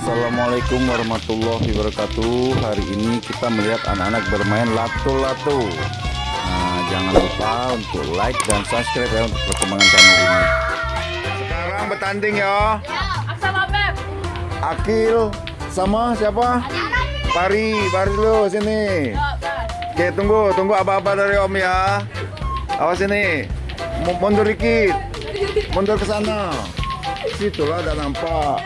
Assalamualaikum warahmatullahi wabarakatuh. Hari ini kita melihat anak-anak bermain lato-lato Nah jangan lupa untuk like dan subscribe ya untuk perkembangan channel ini. Sekarang bertanding ya. Sama Beb. Akil sama siapa? Pari, Pari dulu sini. Oke tunggu, tunggu apa-apa dari om ya. Awas sini Mundur dikit. Mundur ke sana. Situlah ada nampak.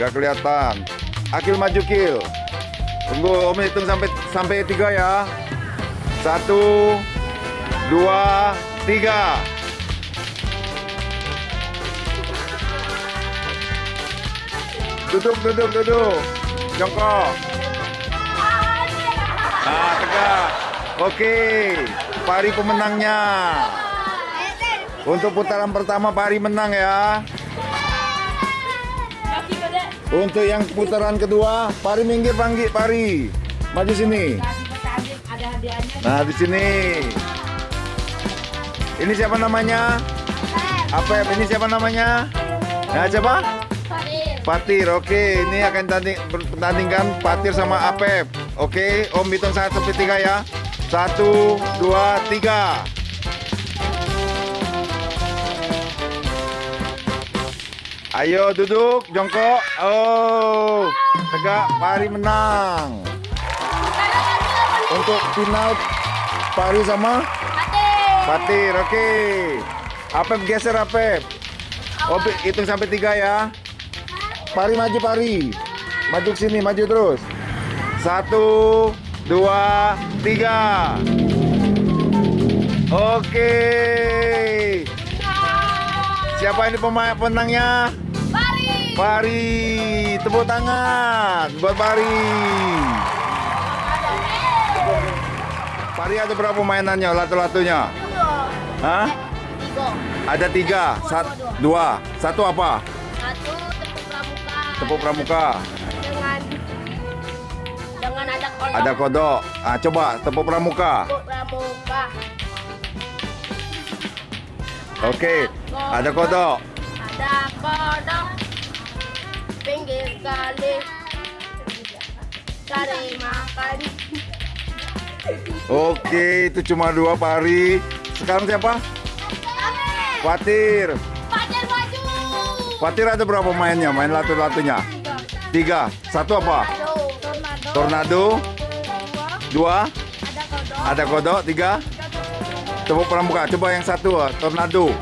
Gak kelihatan. Akil maju Kil. Tunggu om hitung sampai sampai tiga ya. Satu Dua Tiga. Duduk, duduk, duduk. Jongkok. Nah, tegak. Oke. Pari pemenangnya Untuk putaran pertama Pari menang ya. Untuk yang putaran kedua, Pari minggir panggil Pari. Maju sini. Nah, di sini. Ini siapa namanya? Apep, ini siapa namanya? Nah, siapa? Patir. Oke, ini akan tanding, pertandingkan Patir sama Apep. Oke, Om hitung satu sampai tiga ya. Satu, dua, tiga. Ayo duduk, jongkok. Oh, tegak, Pari menang. Untuk final Pari sama Fatir, oke. Apep geser Apep. Oh, hitung sampai tiga ya. Pari maju Pari. Maju ke sini, maju terus. Satu, dua, tiga. Oke. Siapa ini pemain penangnya? Pari. Tepuk tangan buat Pari. Pari ada berapa mainannya, lato-latonya? Hah? Ada tiga, Sat, dua, satu apa? Satu tepuk pramuka. Tepuk pramuka, Dengan dengan ada kodok. ada kodok. Ah, coba tepuk pramuka. Tepuk pramuka. Oke, ada kodok. Ada kodok. Pinggir kali. Cari makan. Oke, itu cuma dua pari. Sekarang siapa? Fatir. Fatir ada berapa mainnya? Main lato-latonya? Tiga. Satu apa? Tornado. Dua. Ada kodok. Tiga. Tepuk pramuka. Coba yang satu. Tornado.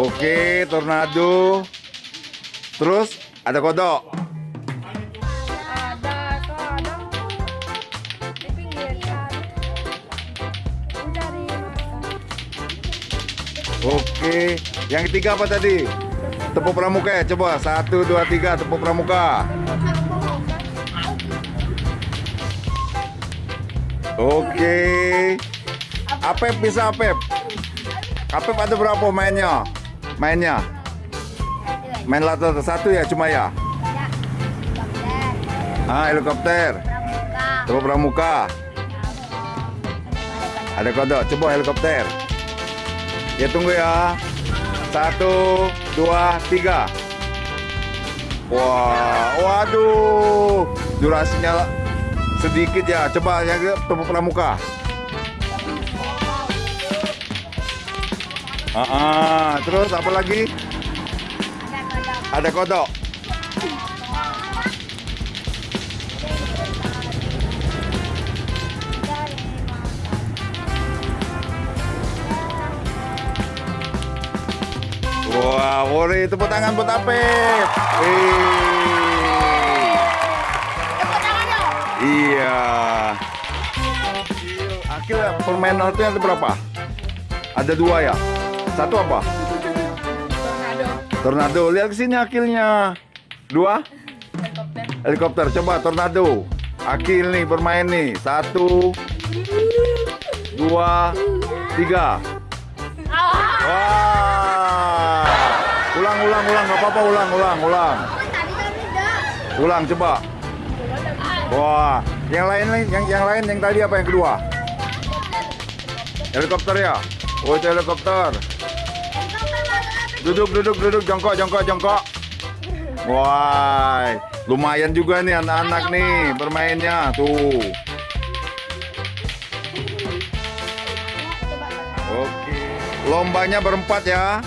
Oke, tornado. Terus ada kodok. Ada kodok. Di pinggir. Mencari. Oke, yang ketiga apa tadi? Tepuk pramuka ya, coba satu, dua, tiga, tepuk pramuka. Oke, Apep bisa Apep. Apep ada berapa mainnya? Mainnya? Main lato satu ya cuma ya? Ah, helikopter. Tepuk pramuka. Ada kodok, coba helikopter. Ya tunggu ya. Satu, dua, tiga. Wah, waduh, durasinya sedikit ya. Coba yang tepuk pramuka. Ah, ah. terus apa lagi? Ada kodok. Wah, boleh tepuk tangan buat Apep. Wih. Iya. Akil permain itu ada berapa? Ada dua ya. Satu apa? Tornado. Tornado. Lihat ke sini akilnya. Dua. Helikopter. Helikopter. Coba tornado. Akil nih bermain nih. Satu. Dua. Tiga. Ah. Wah. Ulang, ulang, ulang. Gak apa-apa. Ulang, ulang, ulang. Ulang coba. Wah. Yang lain nih, yang yang lain yang tadi apa yang kedua? Helikopter ya. Oh, itu helikopter. Duduk, duduk, duduk, jongkok, jongkok, jongkok. Wah, lumayan juga nih anak-anak nih bermainnya. Tuh. Oke. Lombanya berempat ya.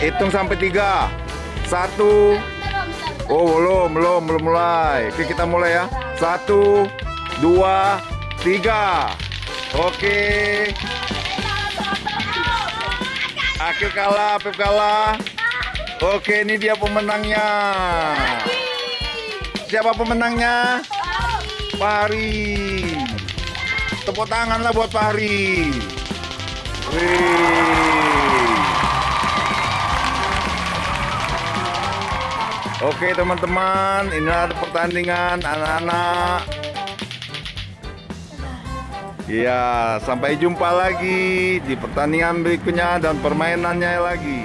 Hitung sampai tiga. Satu. Oh, belum, belum, belum mulai. Oke, kita mulai ya. Satu, dua, tiga. Oke. Akil kalah, Pep kalah. Oke, ini dia pemenangnya. Siapa pemenangnya? Pari. Tepuk tangan lah buat Pari. Oke teman-teman, inilah pertandingan anak-anak. Iya, sampai jumpa lagi di pertandingan berikutnya dan permainannya lagi.